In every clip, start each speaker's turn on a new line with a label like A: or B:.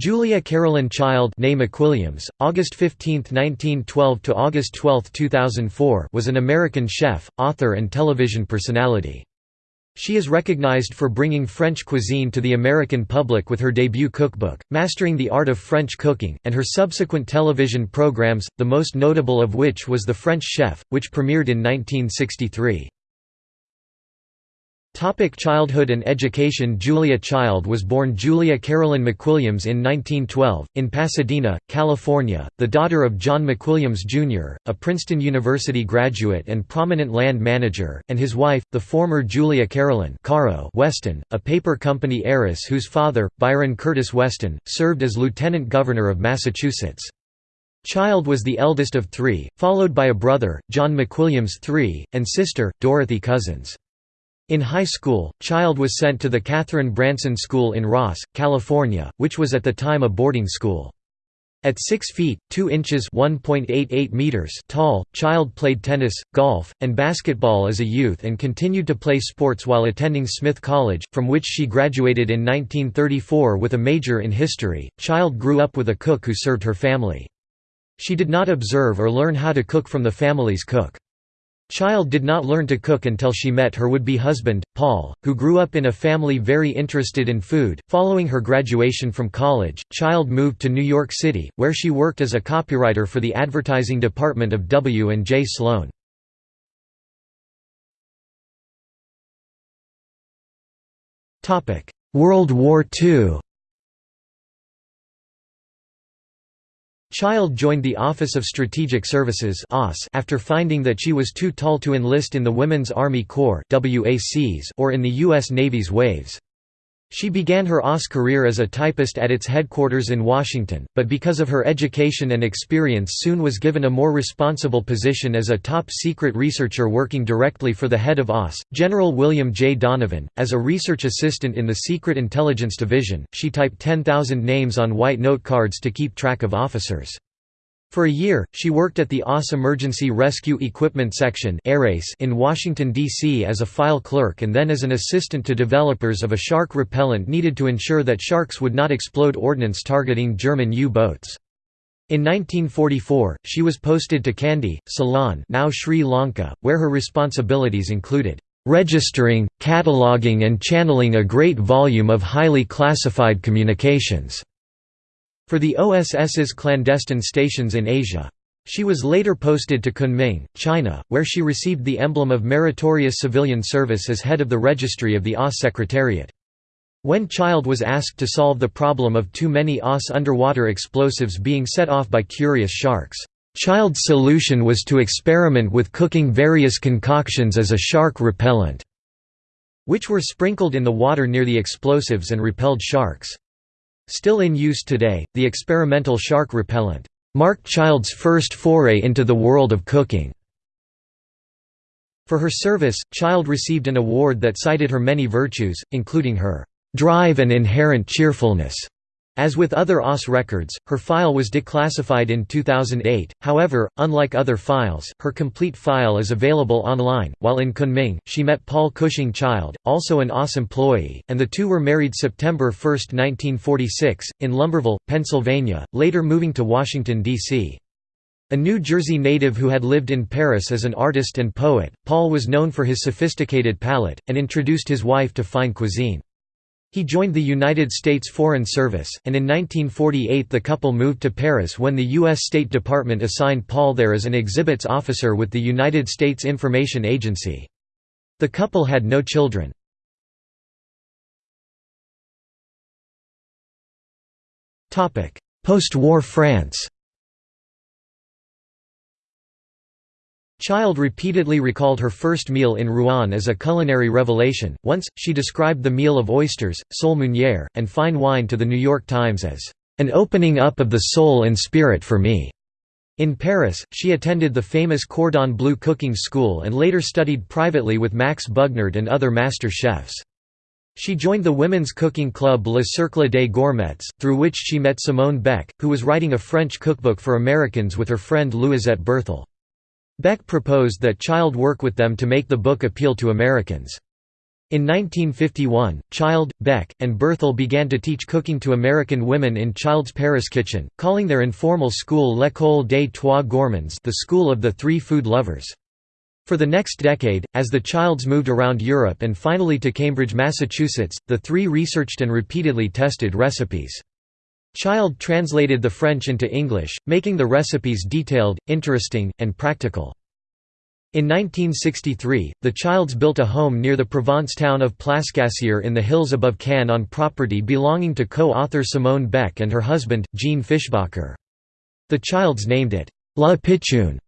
A: Julia Carolyn Child née McWilliams, August 15, 1912 to August 12, 2004 was an American chef, author and television personality. She is recognized for bringing French cuisine to the American public with her debut cookbook, Mastering the Art of French Cooking, and her subsequent television programs, the most notable of which was The French Chef, which premiered in 1963. Topic childhood and education Julia Child was born Julia Carolyn McWilliams in 1912, in Pasadena, California, the daughter of John McWilliams, Jr., a Princeton University graduate and prominent land manager, and his wife, the former Julia Carolyn Caro Weston, a paper company heiress whose father, Byron Curtis Weston, served as lieutenant governor of Massachusetts. Child was the eldest of three, followed by a brother, John McWilliams III, and sister, Dorothy Cousins. In high school, Child was sent to the Katharine Branson School in Ross, California, which was at the time a boarding school. At 6 feet, 2 inches meters tall, Child played tennis, golf, and basketball as a youth and continued to play sports while attending Smith College, from which she graduated in 1934 with a major in history. Child grew up with a cook who served her family. She did not observe or learn how to cook from the family's cook. Child did not learn to cook until she met her would-be husband, Paul, who grew up in a family very interested in food. Following her graduation from college, Child moved to New York City, where she worked as a copywriter for the advertising department of W&J Sloane. World War II Child joined the Office of Strategic Services after finding that she was too tall to enlist in the Women's Army Corps or in the U.S. Navy's Waves. She began her OSS career as a typist at its headquarters in Washington, but because of her education and experience soon was given a more responsible position as a top-secret researcher working directly for the head of OSS, General William J. Donovan. As a research assistant in the Secret Intelligence Division, she typed 10,000 names on white note cards to keep track of officers. For a year, she worked at the OSS Emergency Rescue Equipment Section in Washington, D.C. as a file clerk and then as an assistant to developers of a shark repellent needed to ensure that sharks would not explode ordnance targeting German U-boats. In 1944, she was posted to Kandy, Ceylon now Sri Lanka, where her responsibilities included registering, cataloging and channeling a great volume of highly classified communications for the OSS's clandestine stations in Asia. She was later posted to Kunming, China, where she received the emblem of Meritorious Civilian Service as head of the registry of the OSS Secretariat. When Child was asked to solve the problem of too many OSS underwater explosives being set off by curious sharks, Child's solution was to experiment with cooking various concoctions as a shark repellent, which were sprinkled in the water near the explosives and repelled sharks. Still in use today, the experimental shark repellent marked Child's first foray into the world of cooking. For her service, Child received an award that cited her many virtues, including her drive and inherent cheerfulness. As with other OSS records, her file was declassified in 2008, however, unlike other files, her complete file is available online. While in Kunming, she met Paul Cushing Child, also an OSS employee, and the two were married September 1, 1946, in Lumberville, Pennsylvania, later moving to Washington, D.C. A New Jersey native who had lived in Paris as an artist and poet, Paul was known for his sophisticated palate, and introduced his wife to fine cuisine. He joined the United States Foreign Service, and in 1948 the couple moved to Paris when the U.S. State Department assigned Paul there as an exhibits officer with the United States Information Agency. The couple had no children. Post-war France Child repeatedly recalled her first meal in Rouen as a culinary revelation. Once, she described the meal of oysters, sole meunière, and fine wine to the New York Times as an opening up of the soul and spirit for me. In Paris, she attended the famous Cordon Bleu cooking school and later studied privately with Max Bugnard and other master chefs. She joined the women's cooking club Le Cercle des Gourmettes, through which she met Simone Beck, who was writing a French cookbook for Americans with her friend Louisette Bertholle. Beck proposed that Child work with them to make the book appeal to Americans. In 1951, Child, Beck, and Bertholle began to teach cooking to American women in Child's Paris kitchen, calling their informal school L'École des Trois Gourmands the School of the Three Food Lovers. For the next decade, as the Childs moved around Europe and finally to Cambridge, Massachusetts, the three researched and repeatedly tested recipes. Child translated the French into English, making the recipes detailed, interesting, and practical. In 1963, the Childs built a home near the Provence town of Plascassier in the hills above Cannes on property belonging to co-author Simone Beck and her husband, Jean Fischbacher. The Childs named it La Pitchoune,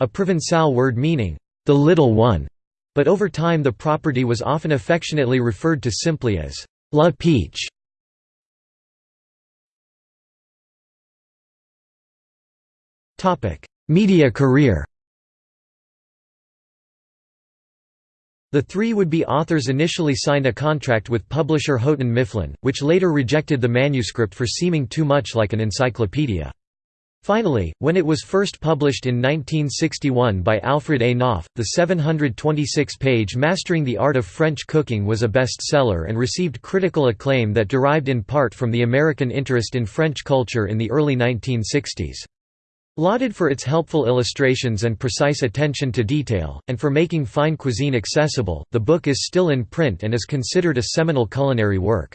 A: a Provençal word meaning, the little one, but over time the property was often affectionately referred to simply as La Peetch. Media career The three would-be authors initially signed a contract with publisher Houghton Mifflin, which later rejected the manuscript for seeming too much like an encyclopedia. Finally, when it was first published in 1961 by Alfred A. Knopf, the 726-page Mastering the Art of French Cooking was a bestseller and received critical acclaim that derived in part from the American interest in French culture in the early 1960s. Lauded for its helpful illustrations and precise attention to detail, and for making fine cuisine accessible, the book is still in print and is considered a seminal culinary work.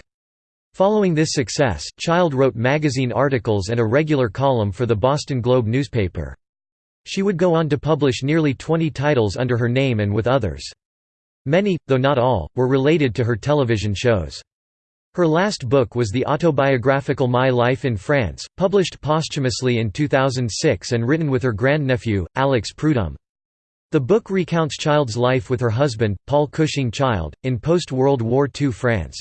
A: Following this success, Child wrote magazine articles and a regular column for the Boston Globe newspaper. She would go on to publish nearly 20 titles under her name and with others. Many, though not all, were related to her television shows. Her last book was the autobiographical My Life in France, published posthumously in 2006 and written with her grandnephew, Alex Prudhomme. The book recounts Child's life with her husband, Paul Cushing Child, in post-World War II France.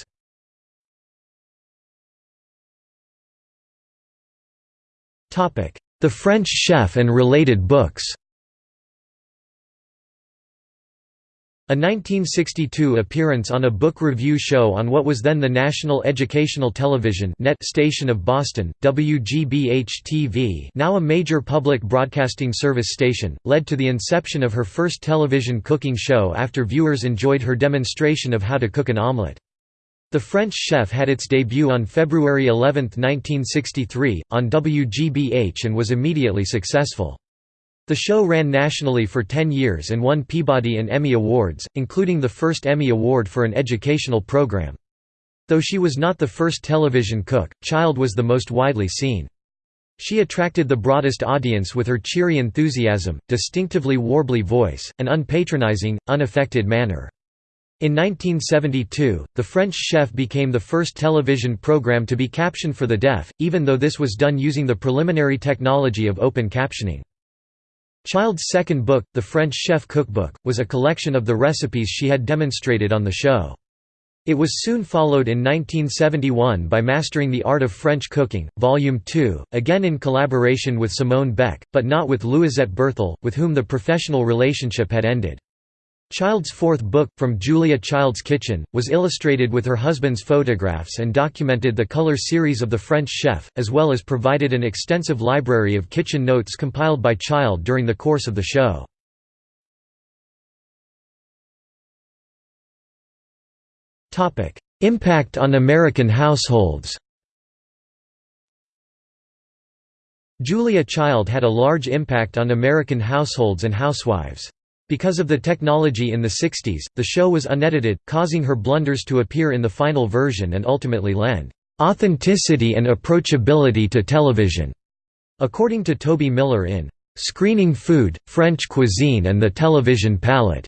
A: The French Chef and related books A 1962 appearance on a book review show on what was then the National Educational Television net station of Boston, WGBH-TV now a major public broadcasting service station, led to the inception of her first television cooking show after viewers enjoyed her demonstration of how to cook an omelette. The French Chef had its debut on February 11, 1963, on WGBH and was immediately successful. The show ran nationally for 10 years and won Peabody and Emmy Awards, including the first Emmy Award for an educational program. Though she was not the first television cook, Child was the most widely seen. She attracted the broadest audience with her cheery enthusiasm, distinctively warbly voice, and unpatronizing, unaffected manner. In 1972, The French Chef became the first television program to be captioned for the deaf, even though this was done using the preliminary technology of open captioning. Child's second book, The French Chef Cookbook, was a collection of the recipes she had demonstrated on the show. It was soon followed in 1971 by Mastering the Art of French Cooking, Volume 2, again in collaboration with Simone Beck, but not with Louisette Bertholle, with whom the professional relationship had ended. Child's fourth book, From Julia Child's Kitchen, was illustrated with her husband's photographs and documented the color series of the French chef, as well as provided an extensive library of kitchen notes compiled by Child during the course of the show. Impact on American households Julia Child had a large impact on American households and housewives. Because of the technology in the 60s, the show was unedited, causing her blunders to appear in the final version and ultimately lend authenticity and approachability to television. According to Toby Miller in Screening Food, French Cuisine and the Television Palate,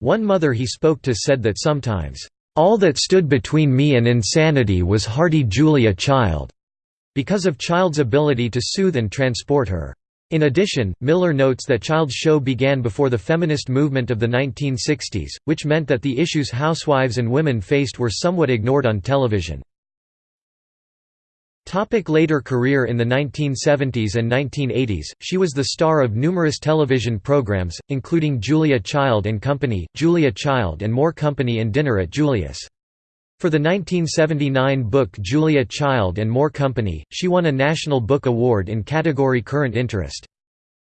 A: one mother he spoke to said that sometimes, all that stood between me and insanity was hardy Julia Child, because of Child's ability to soothe and transport her. In addition, Miller notes that Child's show began before the feminist movement of the 1960s, which meant that the issues housewives and women faced were somewhat ignored on television. Topic later career In the 1970s and 1980s, she was the star of numerous television programs, including Julia Child and Company, Julia Child and More Company and Dinner at Julia's. For the 1979 book Julia Child and More Company, she won a National Book Award in category Current Interest.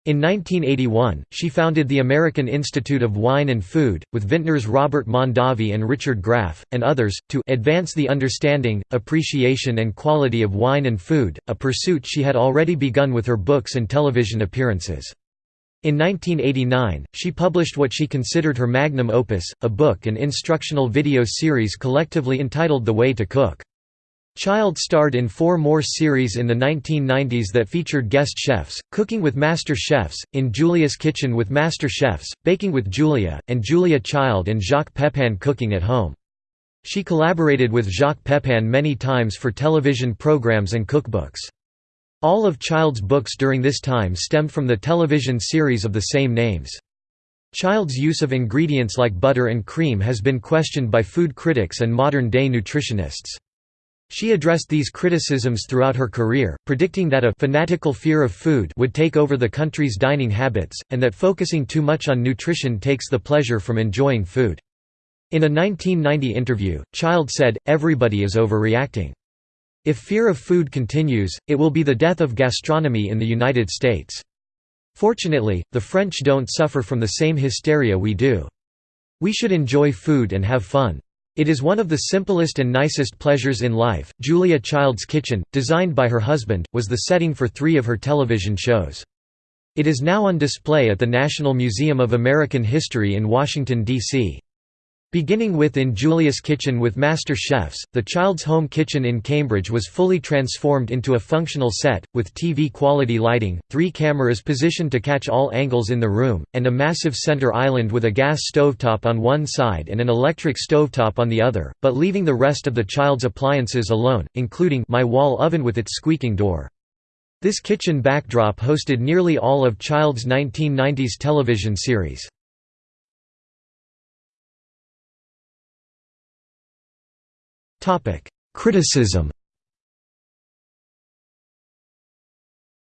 A: In 1981, she founded the American Institute of Wine and Food, with vintners Robert Mondavi and Richard Graff, and others, to advance the understanding, appreciation and quality of wine and food, a pursuit she had already begun with her books and television appearances. In 1989, she published what she considered her magnum opus, a book and instructional video series collectively entitled The Way to Cook. Child starred in four more series in the 1990s that featured guest chefs, Cooking with Master Chefs, In Julia's Kitchen with Master Chefs, Baking with Julia, and Julia Child and Jacques Pepin Cooking at Home. She collaborated with Jacques Pepin many times for television programs and cookbooks. All of Child's books during this time stemmed from the television series of the same names. Child's use of ingredients like butter and cream has been questioned by food critics and modern-day nutritionists. She addressed these criticisms throughout her career, predicting that a fanatical fear of food would take over the country's dining habits, and that focusing too much on nutrition takes the pleasure from enjoying food. In a 1990 interview, Child said, everybody is overreacting. If fear of food continues, it will be the death of gastronomy in the United States. Fortunately, the French don't suffer from the same hysteria we do. We should enjoy food and have fun. It is one of the simplest and nicest pleasures in life. Julia Child's kitchen, designed by her husband, was the setting for three of her television shows. It is now on display at the National Museum of American History in Washington, D.C. Beginning with In Julia's Kitchen with Master Chefs, the Child's Home Kitchen in Cambridge was fully transformed into a functional set, with TV-quality lighting, three cameras positioned to catch all angles in the room, and a massive center island with a gas stovetop on one side and an electric stovetop on the other, but leaving the rest of the Child's appliances alone, including my wall oven with its squeaking door. This kitchen backdrop hosted nearly all of Child's 1990s television series. Criticism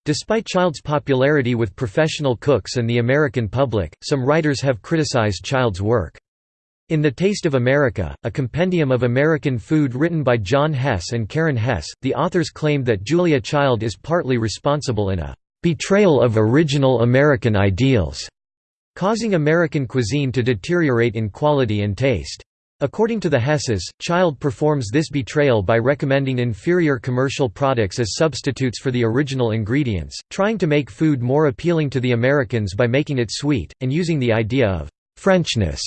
A: Despite Child's popularity with professional cooks and the American public, some writers have criticized Child's work. In The Taste of America, a compendium of American food written by John Hess and Karen Hess, the authors claimed that Julia Child is partly responsible in a "...betrayal of original American ideals", causing American cuisine to deteriorate in quality and taste. According to the Hesses, Child performs this betrayal by recommending inferior commercial products as substitutes for the original ingredients, trying to make food more appealing to the Americans by making it sweet, and using the idea of «Frenchness»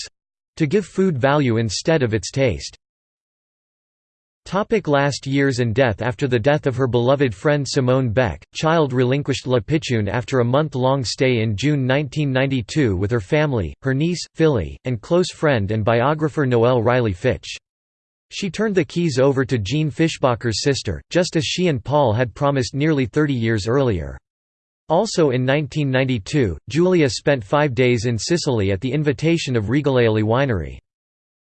A: to give food value instead of its taste. Topic last years and death After the death of her beloved friend Simone Beck, Child relinquished La Pitchoune after a month-long stay in June 1992 with her family, her niece, Philly, and close friend and biographer Noelle Riley Fitch. She turned the keys over to Jean Fischbacher's sister, just as she and Paul had promised nearly 30 years earlier. Also in 1992, Julia spent five days in Sicily at the invitation of Regaleali Winery.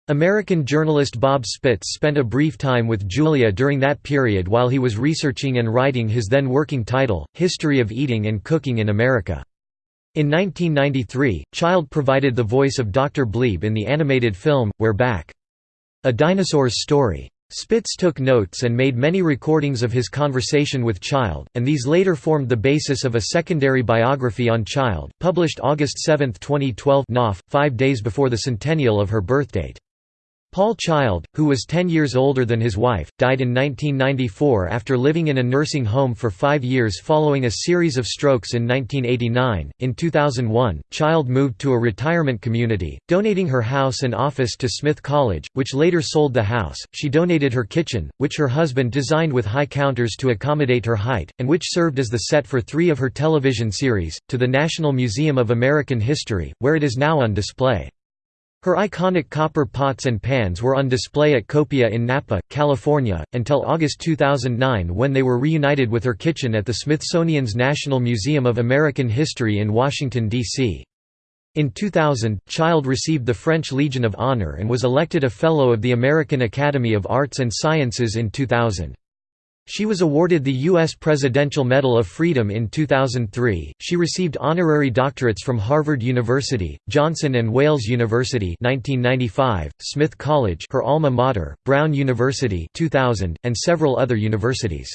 A: American journalist Bob Spitz spent a brief time with Julia during that period while he was researching and writing his then working title, History of Eating and Cooking in America. In 1993, Child provided the voice of Dr. Bleeb in the animated film, We're Back. A Dinosaur's Story. Spitz took notes and made many recordings of his conversation with Child, and these later formed the basis of a secondary biography on Child, published August 7, 2012 Knopf, five days before the centennial of her birthdate. Paul Child, who was 10 years older than his wife, died in 1994 after living in a nursing home for five years following a series of strokes in 1989. In 2001, Child moved to a retirement community, donating her house and office to Smith College, which later sold the house. She donated her kitchen, which her husband designed with high counters to accommodate her height, and which served as the set for three of her television series, to the National Museum of American History, where it is now on display. Her iconic copper pots and pans were on display at Copia in Napa, California, until August 2009 when they were reunited with her kitchen at the Smithsonian's National Museum of American History in Washington, D.C. In 2000, Child received the French Legion of Honor and was elected a Fellow of the American Academy of Arts and Sciences in 2000. She was awarded the U.S. Presidential Medal of Freedom in 2003. She received honorary doctorates from Harvard University, Johnson and Wales University (1995), Smith College, her alma mater, Brown University (2000), and several other universities.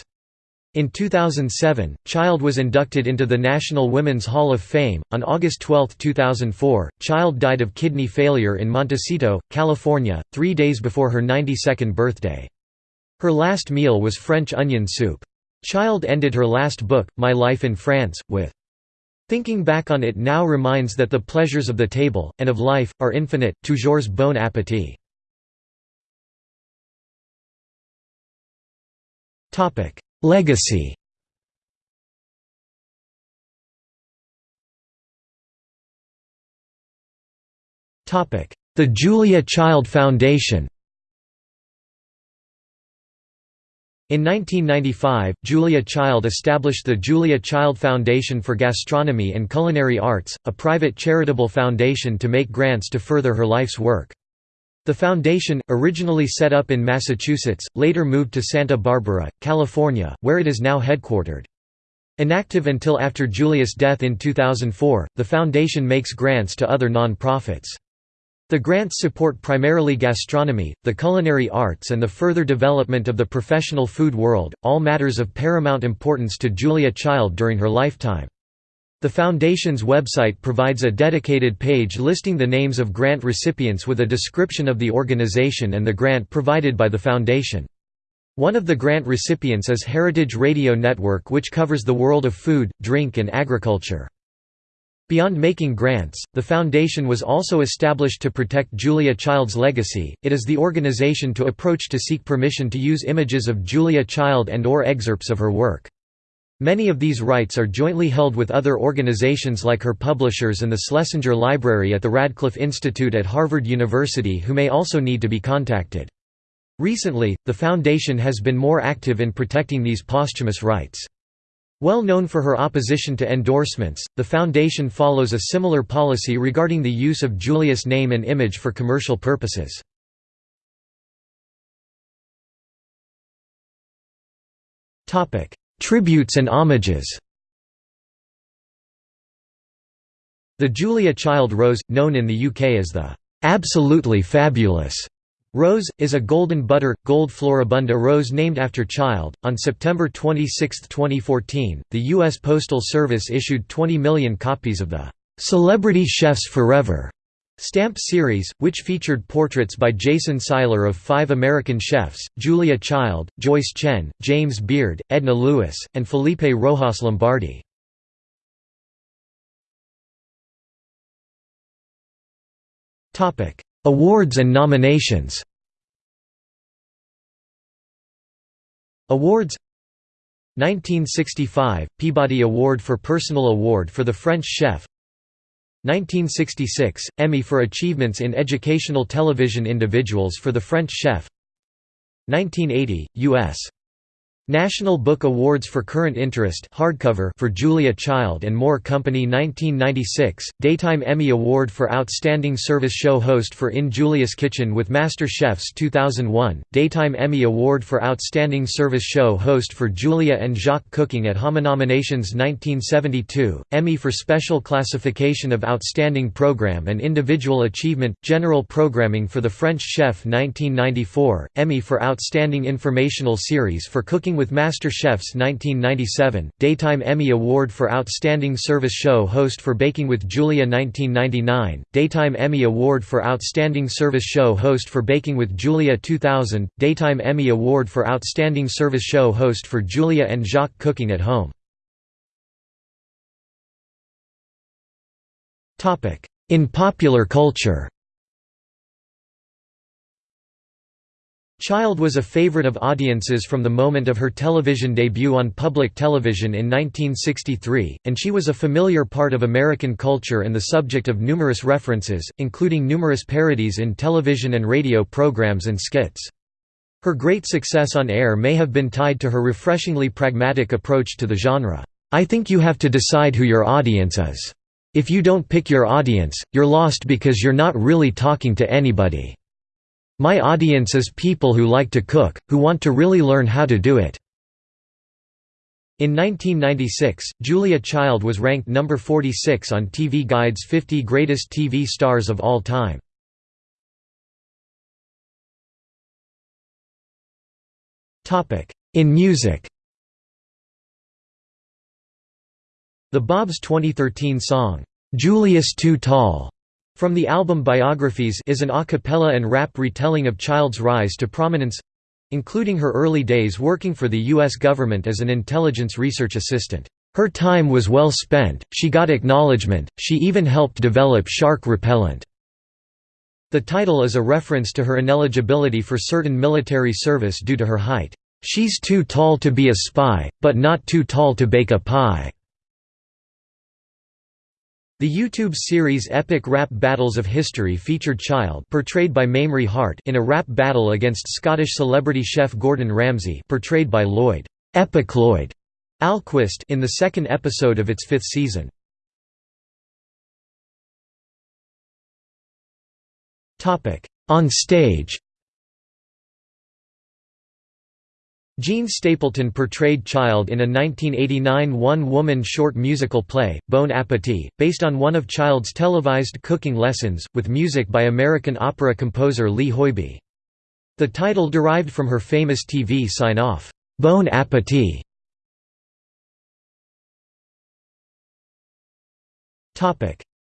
A: In 2007, Child was inducted into the National Women's Hall of Fame. On August 12, 2004, Child died of kidney failure in Montecito, California, three days before her 92nd birthday. Her last meal was French onion soup. Child ended her last book, My Life in France, with Thinking back on it now reminds that the pleasures of the table, and of life, are infinite, toujours bon appétit. Legacy The Julia Child Foundation In 1995, Julia Child established the Julia Child Foundation for Gastronomy and Culinary Arts, a private charitable foundation to make grants to further her life's work. The foundation, originally set up in Massachusetts, later moved to Santa Barbara, California, where it is now headquartered. Inactive until after Julia's death in 2004, the foundation makes grants to other non-profits. The grants support primarily gastronomy, the culinary arts and the further development of the professional food world, all matters of paramount importance to Julia Child during her lifetime. The Foundation's website provides a dedicated page listing the names of grant recipients with a description of the organization and the grant provided by the Foundation. One of the grant recipients is Heritage Radio Network which covers the world of food, drink and agriculture. Beyond making grants, the foundation was also established to protect Julia Child's legacy. It is the organization to approach to seek permission to use images of Julia Child and or excerpts of her work. Many of these rights are jointly held with other organizations like her publishers and the Schlesinger Library at the Radcliffe Institute at Harvard University who may also need to be contacted. Recently, the Foundation has been more active in protecting these posthumous rights. Well known for her opposition to endorsements, the Foundation follows a similar policy regarding the use of Julia's name and image for commercial purposes. Tributes and homages The Julia Child Rose, known in the UK as the "'Absolutely Fabulous' Rose, is a golden butter, gold floribunda rose named after Child. On September 26, 2014, the U.S. Postal Service issued 20 million copies of the "'Celebrity Chefs Forever' Stamp series, which featured portraits by Jason Seiler of five American chefs, Julia Child, Joyce Chen, James Beard, Edna Lewis, and Felipe Rojas Lombardi. Awards and nominations. Awards. 1965 – Peabody Award for Personal Award for the French Chef. 1966 – Emmy for Achievements in Educational Television Individuals for the French Chef. 1980 – U.S. National Book Awards for Current Interest hardcover for Julia Child and More Company 1996, Daytime Emmy Award for Outstanding Service Show Host for In Julia's Kitchen with Master Chefs 2001, Daytime Emmy Award for Outstanding Service Show Host for Julia and Jacques Cooking at Home Nominations 1972, Emmy for Special Classification of Outstanding Program and Individual Achievement, General Programming for the French Chef 1994, Emmy for Outstanding Informational Series for Cooking with Master Chefs 1997, Daytime Emmy Award for Outstanding Service Show Host for Baking with Julia 1999, Daytime Emmy Award for Outstanding Service Show Host for Baking with Julia 2000, Daytime Emmy Award for Outstanding Service Show Host for Julia and Jacques Cooking at Home. In popular culture Child was a favorite of audiences from the moment of her television debut on public television in 1963, and she was a familiar part of American culture and the subject of numerous references, including numerous parodies in television and radio programs and skits. Her great success on air may have been tied to her refreshingly pragmatic approach to the genre. I think you have to decide who your audience is. If you don't pick your audience, you're lost because you're not really talking to anybody. My audience is people who like to cook, who want to really learn how to do it." In 1996, Julia Child was ranked number 46 on TV Guide's 50 Greatest TV Stars of All Time. In music The Bobs' 2013 song, "'Julia's Too Tall' from the album Biographies is an a cappella and rap retelling of Child's rise to prominence—including her early days working for the U.S. government as an intelligence research assistant. Her time was well spent, she got acknowledgement, she even helped develop shark repellent. The title is a reference to her ineligibility for certain military service due to her height. She's too tall to be a spy, but not too tall to bake a pie. The YouTube series Epic Rap Battles of History featured Child portrayed by Mamrie Hart in a rap battle against Scottish celebrity chef Gordon Ramsay portrayed by Lloyd Epic Lloyd Ahlquist in the second episode of its fifth season. On stage Jean Stapleton portrayed Child in a 1989 one-woman short musical play, Bon Appetit, based on one of Child's televised cooking lessons, with music by American opera composer Lee Hoiby. The title derived from her famous TV sign-off, Bon Appetit.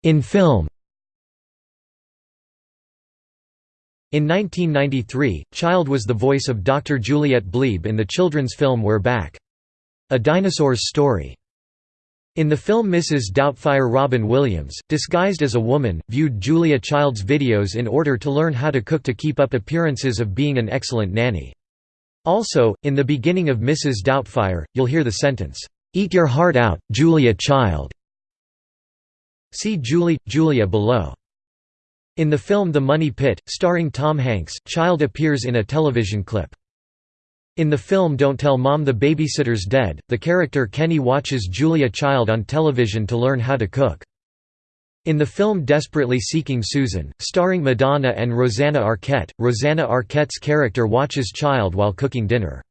A: In film In 1993, Child was the voice of Dr. Juliette Bleeb in the children's film We're Back. A Dinosaur's Story. In the film Mrs. Doubtfire Robin Williams, disguised as a woman, viewed Julia Child's videos in order to learn how to cook to keep up appearances of being an excellent nanny. Also, in the beginning of Mrs. Doubtfire, you'll hear the sentence, "'Eat your heart out, Julia Child'". See Julie, Julia below. In the film The Money Pit, starring Tom Hanks, Child appears in a television clip. In the film Don't Tell Mom the Babysitter's Dead, the character Kenny watches Julia Child on television to learn how to cook. In the film Desperately Seeking Susan, starring Madonna and Rosanna Arquette, Rosanna Arquette's character watches Child while cooking dinner.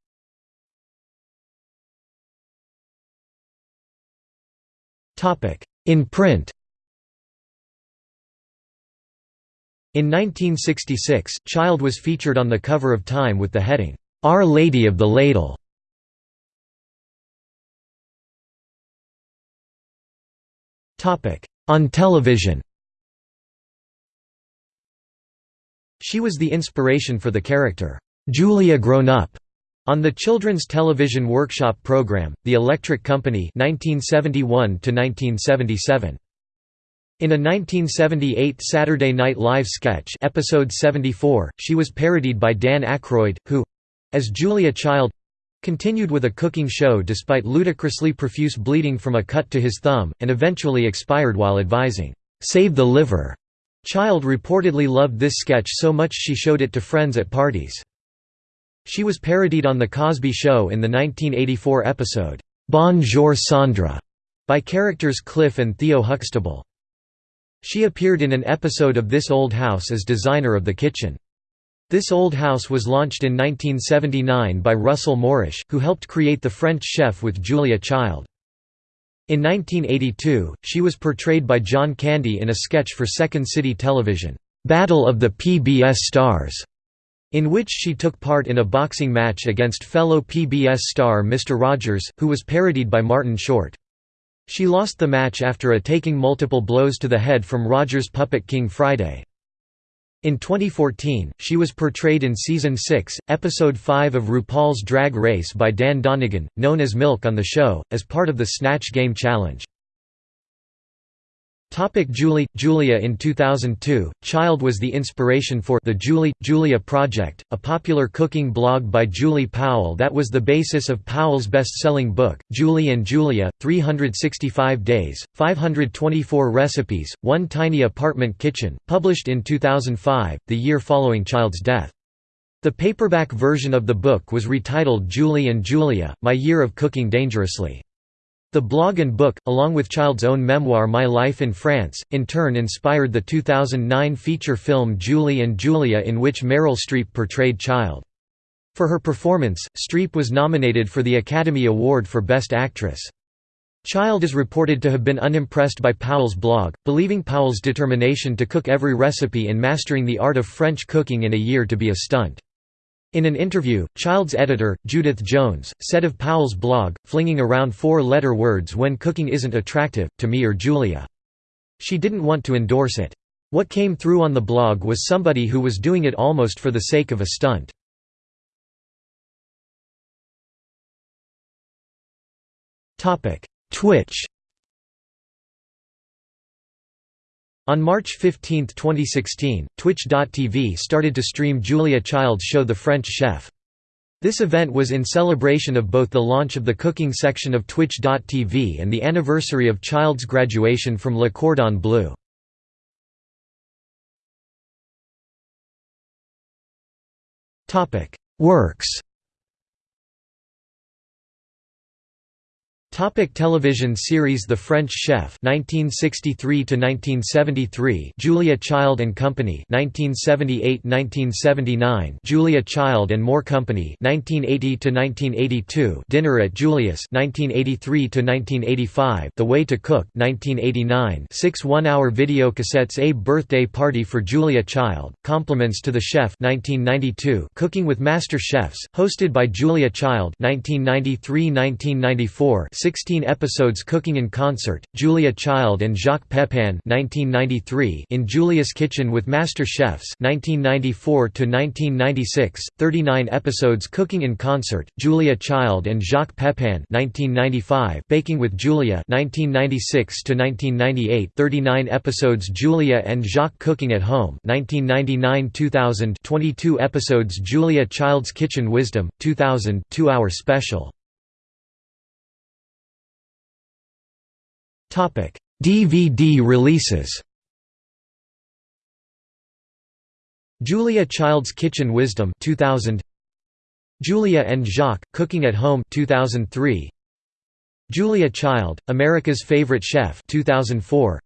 A: In print In 1966, Child was featured on the cover of Time with the heading, "'Our Lady of the Ladle". On television She was the inspiration for the character, "'Julia Grown Up' on the children's television workshop program, The Electric Company 1971 -1977. In a 1978 Saturday Night Live sketch episode 74, she was parodied by Dan Aykroyd, who—as Julia Child—continued with a cooking show despite ludicrously profuse bleeding from a cut to his thumb, and eventually expired while advising, "'Save the liver'". Child reportedly loved this sketch so much she showed it to friends at parties. She was parodied on The Cosby Show in the 1984 episode, "'Bonjour Sandra' by characters Cliff and Theo Huxtable. She appeared in an episode of This Old House as designer of the kitchen. This Old House was launched in 1979 by Russell Morash, who helped create The French Chef with Julia Child. In 1982, she was portrayed by John Candy in a sketch for Second City Television, "'Battle of the PBS Stars' in which she took part in a boxing match against fellow PBS star Mr. Rogers, who was parodied by Martin Short. She lost the match after a taking multiple blows to the head from Rogers' puppet King Friday. In 2014, she was portrayed in Season 6, Episode 5 of RuPaul's Drag Race by Dan Donegan, known as Milk on the show, as part of the Snatch Game Challenge. Topic Julie Julia In 2002, Child was the inspiration for the Julie Julia Project, a popular cooking blog by Julie Powell that was the basis of Powell's best-selling book, Julie and Julia: 365 Days, 524 Recipes, One Tiny Apartment Kitchen, published in 2005, the year following Child's death. The paperback version of the book was retitled Julie and Julia: My Year of Cooking Dangerously. The blog and book, along with Child's own memoir My Life in France, in turn inspired the 2009 feature film Julie and Julia in which Meryl Streep portrayed Child. For her performance, Streep was nominated for the Academy Award for Best Actress. Child is reported to have been unimpressed by Powell's blog, believing Powell's determination to cook every recipe and mastering the art of French cooking in a year to be a stunt. In an interview, Child's editor, Judith Jones, said of Powell's blog, flinging around four-letter words when cooking isn't attractive, to me or Julia. She didn't want to endorse it. What came through on the blog was somebody who was doing it almost for the sake of a stunt. Twitch On March 15, 2016, Twitch.tv started to stream Julia Child's show The French Chef. This event was in celebration of both the launch of the cooking section of Twitch.tv and the anniversary of Child's graduation from Le Cordon Bleu. Works Topic television series The French Chef 1963 to 1973 Julia Child and Company 1978-1979 Julia Child and More Company 1980 to 1982 Dinner at Julia's 1983 to 1985 The Way to Cook 1989 6 1-hour video cassettes A Birthday Party for Julia Child Compliments to the Chef 1992 Cooking with Master Chefs hosted by Julia Child 1993-1994 16 episodes Cooking in Concert, Julia Child and Jacques Pepin 1993 in Julia's Kitchen with Master Chefs 1994–1996, 39 episodes Cooking in Concert, Julia Child and Jacques Pepin 1995 Baking with Julia 1996–1998, 39 episodes Julia and Jacques Cooking at Home 1999–2000 22 episodes Julia Child's Kitchen Wisdom, 2000 2-hour special DVD releases. Julia Child's Kitchen Wisdom 2000 Julia and Jacques Cooking at Home 2003 Julia Child America's Favorite Chef 2004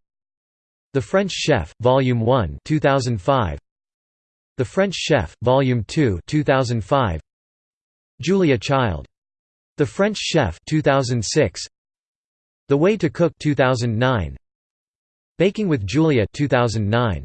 A: The French Chef Volume 1 2005 The French Chef Volume 2 2005 Julia Child. The French Chef 2006 the Way to Cook 2009 Baking with Julia 2009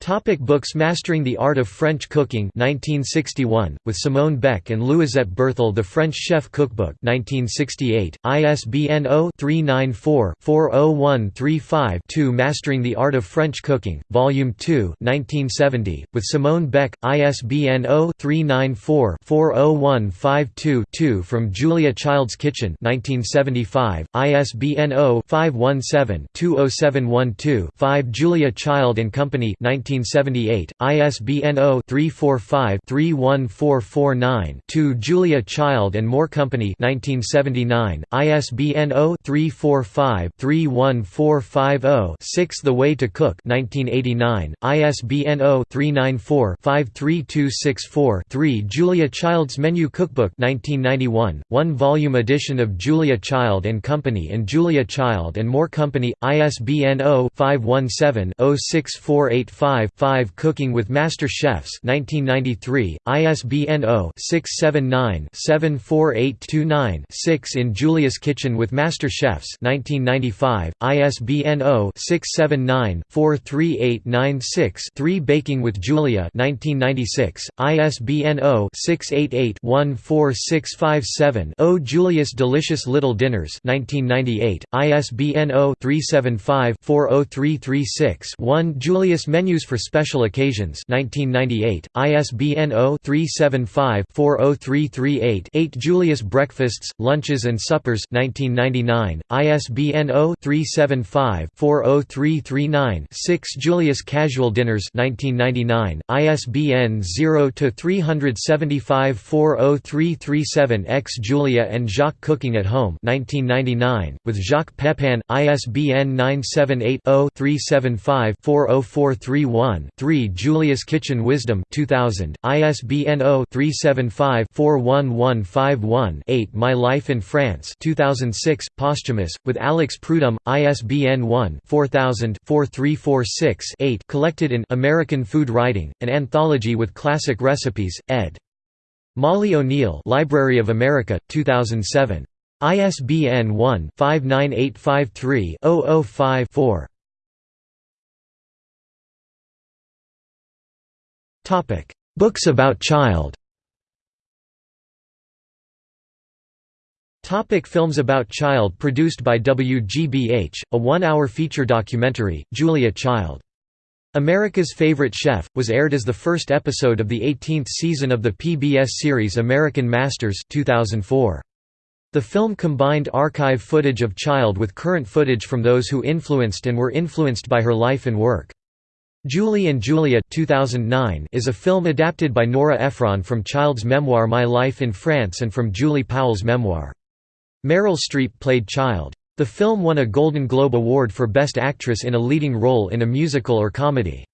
A: Topic books Mastering the Art of French Cooking 1961, with Simone Beck and Louisette Bertholle The French Chef Cookbook 1968, ISBN 0-394-40135-2 Mastering the Art of French Cooking, Volume 2 1970, with Simone Beck, ISBN 0-394-40152-2 From Julia Child's Kitchen 1975, ISBN 0-517-20712-5 Julia Child and Company 19 1978, ISBN 0-345-31449-2 Julia Child and More Company 1979, ISBN 0-345-31450-6 The Way to Cook 1989, ISBN 0-394-53264-3 Julia Child's Menu Cookbook 1991, one-volume edition of Julia Child and Company and Julia Child and More Company, ISBN 0-517-06485 5 Cooking with Master Chefs 1993, ISBN 0-679-74829-6 In Julia's Kitchen with Master Chefs 1995, ISBN 0-679-43896-3 Baking with Julia 1996, ISBN 0-688-14657-0 Julia's Delicious Little Dinners 1998, ISBN 0-375-40336-1 Julia's Menus for Special Occasions 1998, ISBN 0-375-40338-8 Julia's Breakfasts, Lunches and Suppers 1999, ISBN 0-375-40339-6 Julia's Casual Dinners 1999, ISBN 0-375-40337-X Julia and Jacques Cooking at Home 1999, with Jacques Pepin, ISBN 978 0 375 40431 1 3 Julia's Kitchen Wisdom 2000, ISBN 0-375-41151-8 My Life in France 2006, posthumous, with Alex Prudhomme, ISBN 1-4000-4346-8 collected in American Food Writing, an anthology with classic recipes, ed. Molly O'Neill Library of America, 2007. ISBN 1-59853-005-4. Books about child Topic films about child produced by WGBH, a one-hour feature documentary, Julia Child. America's Favorite Chef, was aired as the first episode of the 18th season of the PBS series American Masters 2004. The film combined archive footage of Child with current footage from those who influenced and were influenced by her life and work. Julie and Julia 2009 is a film adapted by Nora Ephron from Child's memoir My Life in France and from Julie Powell's memoir. Meryl Streep played Child. The film won a Golden Globe Award for Best Actress in a Leading Role in a Musical or Comedy.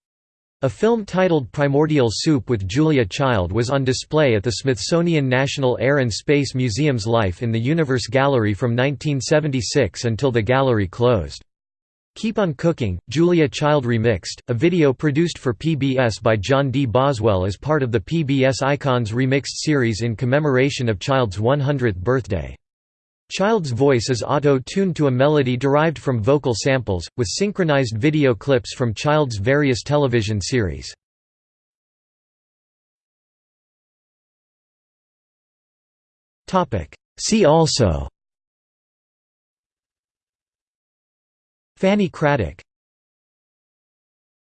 A: A film titled Primordial Soup with Julia Child was on display at the Smithsonian National Air and Space Museum's Life in the Universe Gallery from 1976 until the gallery closed. Keep on Cooking, Julia Child Remixed, a video produced for PBS by John D. Boswell as part of the PBS Icons Remixed series in commemoration of Child's 100th birthday. Child's voice is auto-tuned to a melody derived from vocal samples, with synchronized video clips from Child's various television series. See also Fanny Cradock